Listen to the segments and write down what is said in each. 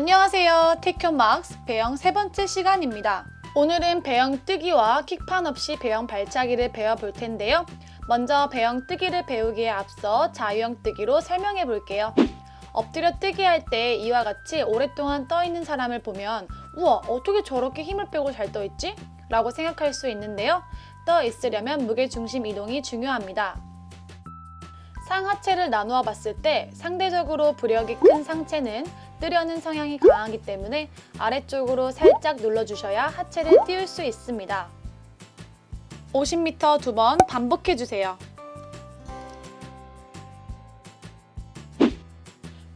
안녕하세요. 테큐막스 배영 세 번째 시간입니다. 오늘은 배영 뜨기와 킥판 없이 배영 발차기를 배워볼 텐데요. 먼저 배영 뜨기를 배우기에 앞서 자유형 뜨기로 설명해 볼게요. 엎드려 뜨기 할 때 이와 같이 오랫동안 떠 있는 사람을 보면 우와 어떻게 저렇게 힘을 빼고 잘 떠 있지? 라고 생각할 수 있는데요. 떠 있으려면 무게중심 이동이 중요합니다. 상하체를 나누어 봤을 때 상대적으로 부력이 큰 상체는 뜨려는 성향이 강하기 때문에 아래쪽으로 살짝 눌러주셔야 하체를 띄울 수 있습니다. 50m 두 번 반복해주세요.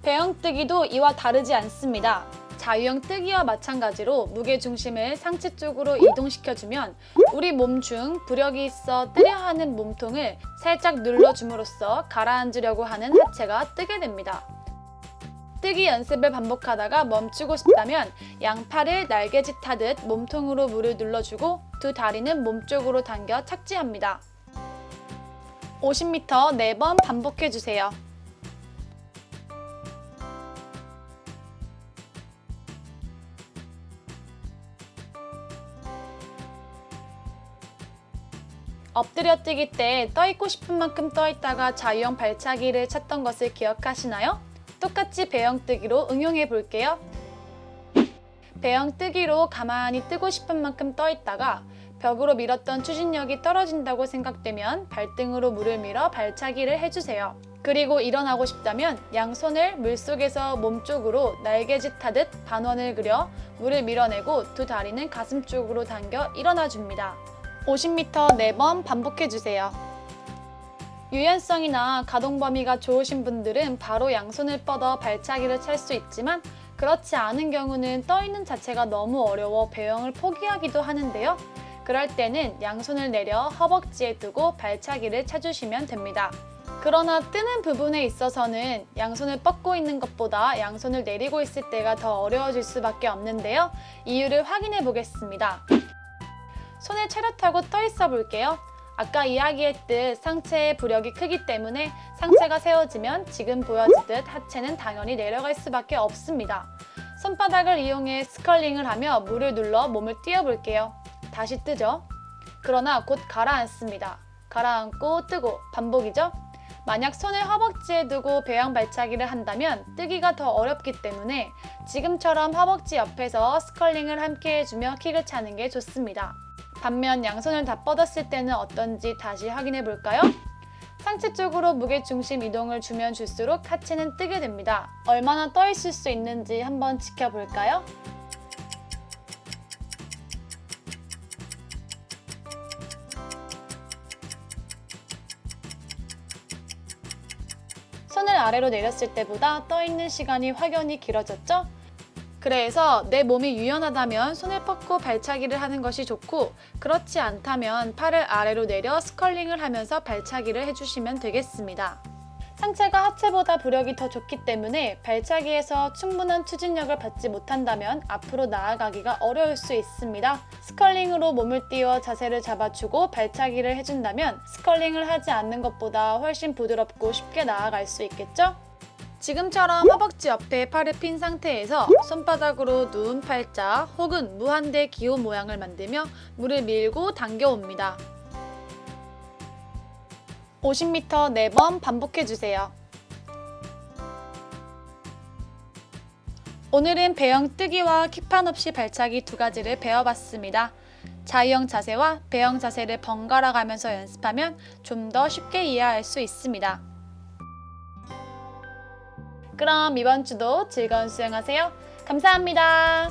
배영 뜨기도 이와 다르지 않습니다. 자유형 뜨기와 마찬가지로 무게중심을 상체 쪽으로 이동시켜주면 우리 몸 중 부력이 있어 뜨려 하는 몸통을 살짝 눌러줌으로써 가라앉으려고 하는 하체가 뜨게 됩니다. 뜨기 연습을 반복하다가 멈추고 싶다면 양팔을 날개짓 하듯 몸통으로 물을 눌러주고 두 다리는 몸쪽으로 당겨 착지합니다. 50m 4번 반복해주세요. 엎드려 뛰기 때 떠있고 싶은 만큼 떠있다가 자유형 발차기를 찾던 것을 기억하시나요? 똑같이 배영 뜨기로 응용해 볼게요. 배영 뜨기로 가만히 뜨고 싶은 만큼 떠 있다가 벽으로 밀었던 추진력이 떨어진다고 생각되면 발등으로 물을 밀어 발차기를 해주세요. 그리고 일어나고 싶다면 양손을 물속에서 몸쪽으로 날개짓 하듯 반원을 그려 물을 밀어내고 두 다리는 가슴 쪽으로 당겨 일어나 줍니다. 50m 4번 반복해주세요. 유연성이나 가동 범위가 좋으신 분들은 바로 양손을 뻗어 발차기를 찰 수 있지만 그렇지 않은 경우는 떠있는 자체가 너무 어려워 배영을 포기하기도 하는데요. 그럴 때는 양손을 내려 허벅지에 두고 발차기를 차주시면 됩니다. 그러나 뜨는 부분에 있어서는 양손을 뻗고 있는 것보다 양손을 내리고 있을 때가 더 어려워질 수밖에 없는데요. 이유를 확인해 보겠습니다. 손을 차렷하고 떠 있어 볼게요. 아까 이야기했듯 상체의 부력이 크기 때문에 상체가 세워지면 지금 보여지듯 하체는 당연히 내려갈 수밖에 없습니다. 손바닥을 이용해 스컬링을 하며 물을 눌러 몸을 띄워볼게요. 다시 뜨죠? 그러나 곧 가라앉습니다. 가라앉고 뜨고 반복이죠? 만약 손을 허벅지에 두고 배양 발차기를 한다면 뜨기가 더 어렵기 때문에 지금처럼 허벅지 옆에서 스컬링을 함께 해주며 킥을 차는 게 좋습니다. 반면 양손을 다 뻗었을 때는 어떤지 다시 확인해 볼까요? 상체 쪽으로 무게 중심 이동을 주면 줄수록 하체는 뜨게 됩니다. 얼마나 떠 있을 수 있는지 한번 지켜볼까요? 손을 아래로 내렸을 때보다 떠 있는 시간이 확연히 길어졌죠? 그래서 내 몸이 유연하다면 손을 뻗고 발차기를 하는 것이 좋고 그렇지 않다면 팔을 아래로 내려 스컬링을 하면서 발차기를 해주시면 되겠습니다. 상체가 하체보다 부력이 더 좋기 때문에 발차기에서 충분한 추진력을 받지 못한다면 앞으로 나아가기가 어려울 수 있습니다. 스컬링으로 몸을 띄워 자세를 잡아주고 발차기를 해준다면 스컬링을 하지 않는 것보다 훨씬 부드럽고 쉽게 나아갈 수 있겠죠? 지금처럼 허벅지 옆에 팔을 핀 상태에서 손바닥으로 누운 팔자 혹은 무한대 기호 모양을 만들며 물을 밀고 당겨옵니다. 50m 4번 반복해주세요. 오늘은 배영 뜨기와 킥판 없이 발차기 두 가지를 배워봤습니다. 자유형 자세와 배영 자세를 번갈아 가면서 연습하면 좀 더 쉽게 이해할 수 있습니다. 그럼 이번 주도 즐거운 수영하세요. 감사합니다.